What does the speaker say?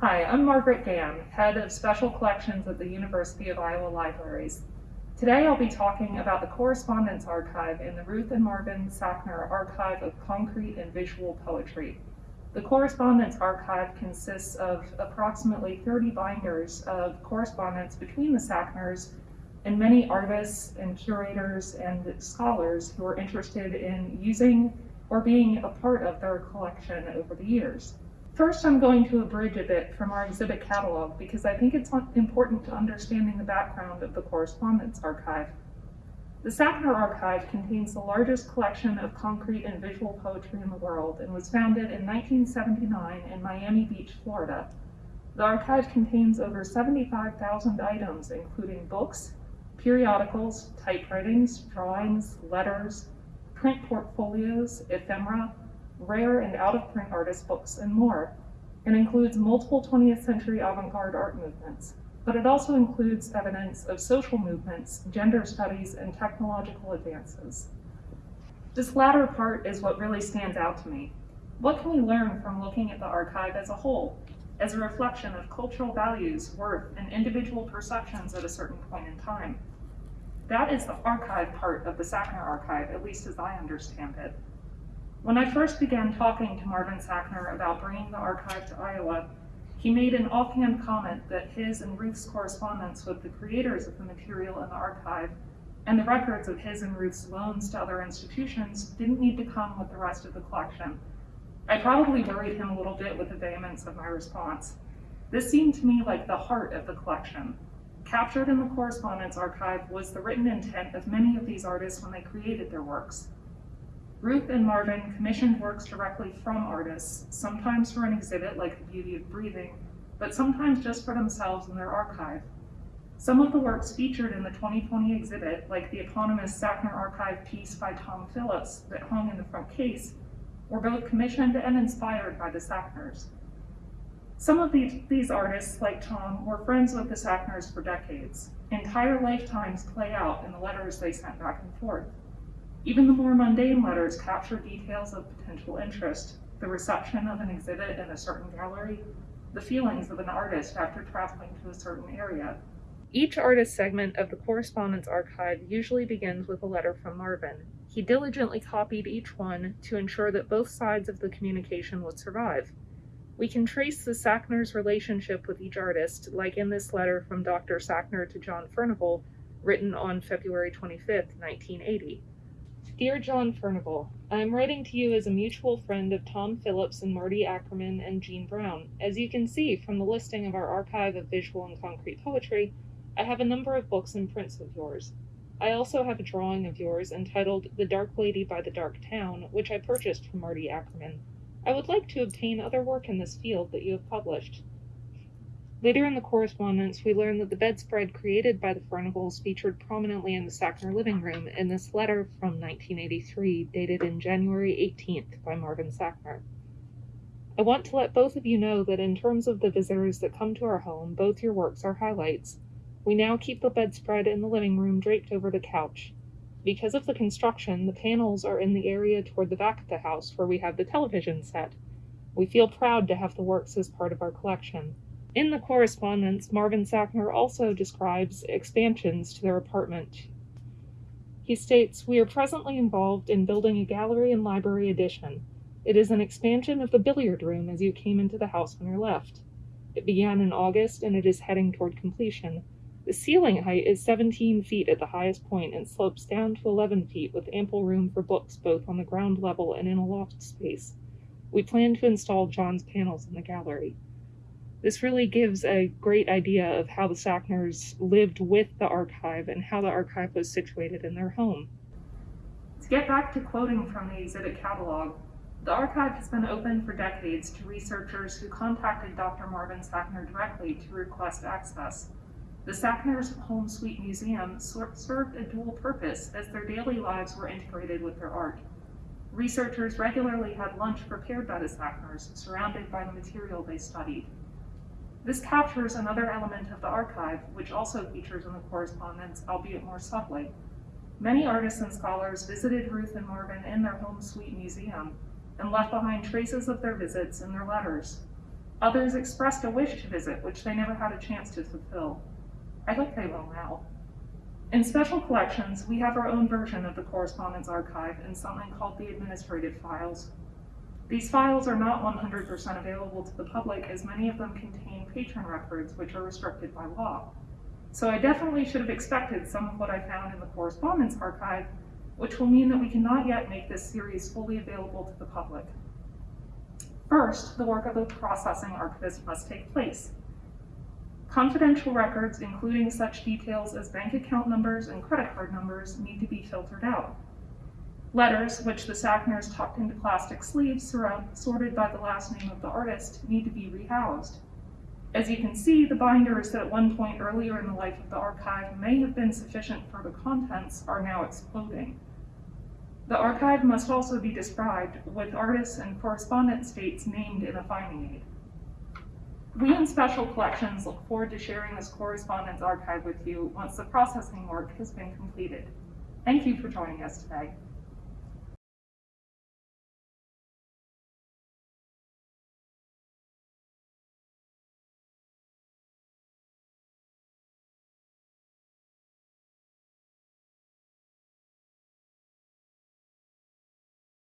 Hi, I'm Margaret Gamm, Head of Special Collections at the University of Iowa Libraries. Today I'll be talking about the Correspondence Archive in the Ruth and Marvin Sackner Archive of Concrete and Visual Poetry. The Correspondence Archive consists of approximately 30 binders of correspondence between the Sackners and many artists and curators and scholars who are interested in using or being a part of their collection over the years. First, I'm going to abridge a bit from our exhibit catalog because I think it's important to understanding the background of the Correspondence Archive. The Sackner Archive contains the largest collection of concrete and visual poetry in the world and was founded in 1979 in Miami Beach, Florida. The archive contains over 75,000 items, including books, periodicals, typewritings, drawings, letters, print portfolios, ephemera, rare and out-of-print artist books, and more. It includes multiple 20th century avant-garde art movements, but it also includes evidence of social movements, gender studies, and technological advances. This latter part is what really stands out to me. What can we learn from looking at the archive as a whole, as a reflection of cultural values, worth, and individual perceptions at a certain point in time? That is the archive part of the Sackner archive, at least as I understand it. When I first began talking to Marvin Sackner about bringing the archive to Iowa, he made an offhand comment that his and Ruth's correspondence with the creators of the material in the archive and the records of his and Ruth's loans to other institutions didn't need to come with the rest of the collection. I probably worried him a little bit with the vehemence of my response. This seemed to me like the heart of the collection. Captured in the correspondence archive was the written intent of many of these artists when they created their works. Ruth and Marvin commissioned works directly from artists, sometimes for an exhibit like The Beauty of Breathing, but sometimes just for themselves in their archive. Some of the works featured in the 2020 exhibit, like the eponymous Sackner Archive piece by Tom Phillips that hung in the front case, were both commissioned and inspired by the Sackners. Some of these, these artists, like Tom, were friends with the Sackners for decades. Entire lifetimes play out in the letters they sent back and forth. Even the more mundane letters capture details of potential interest, the reception of an exhibit in a certain gallery, the feelings of an artist after traveling to a certain area. Each artist segment of the correspondence archive usually begins with a letter from Marvin. He diligently copied each one to ensure that both sides of the communication would survive. We can trace the Sackner's relationship with each artist, like in this letter from Dr. Sackner to John Furnival, written on February 25, 1980. Dear John Furnival, I am writing to you as a mutual friend of Tom Phillips and Marty Ackerman and Jean Brown. As you can see from the listing of our archive of visual and concrete poetry, I have a number of books and prints of yours. I also have a drawing of yours entitled The Dark Lady by the Dark Town, which I purchased from Marty Ackerman. I would like to obtain other work in this field that you have published. Later in the correspondence, we learn that the bedspread created by the Furnivals featured prominently in the Sackner living room in this letter from 1983, dated in January 18th by Marvin Sackner. I want to let both of you know that in terms of the visitors that come to our home, both your works are highlights. We now keep the bedspread in the living room draped over the couch. Because of the construction, the panels are in the area toward the back of the house where we have the television set. We feel proud to have the works as part of our collection. In the correspondence, Marvin Sackner also describes expansions to their apartment. He states, We are presently involved in building a gallery and library addition. It is an expansion of the billiard room as you came into the house on your left. It began in August and it is heading toward completion. The ceiling height is 17 feet at the highest point and slopes down to 11 feet with ample room for books both on the ground level and in a loft space. We plan to install John's panels in the gallery. This really gives a great idea of how the Sackners lived with the archive and how the archive was situated in their home. To get back to quoting from the exhibit catalog, the archive has been open for decades to researchers who contacted Dr. Marvin Sackner directly to request access. The Sackners Home Suite Museum served a dual purpose as their daily lives were integrated with their art. Researchers regularly had lunch prepared by the Sackners, surrounded by the material they studied. This captures another element of the archive, which also features in the correspondence, albeit more subtly. Many artists and scholars visited Ruth and Marvin in their home suite museum and left behind traces of their visits in their letters. Others expressed a wish to visit, which they never had a chance to fulfill. I hope they will now. In special collections, we have our own version of the correspondence archive in something called the administrative files. These files are not 100% available to the public as many of them contain patron records which are restricted by law. So I definitely should have expected some of what I found in the correspondence archive, which will mean that we cannot yet make this series fully available to the public. First, the work of the processing archivist must take place. Confidential records, including such details as bank account numbers and credit card numbers, need to be filtered out. Letters, which the Sackners tucked into plastic sleeves sorted by the last name of the artist, need to be rehoused. As you can see, the binders that at one point earlier in the life of the archive may have been sufficient for the contents are now exploding. The archive must also be described with artists and correspondence dates named in a finding aid. We in Special Collections look forward to sharing this correspondence archive with you once the processing work has been completed. Thank you for joining us today.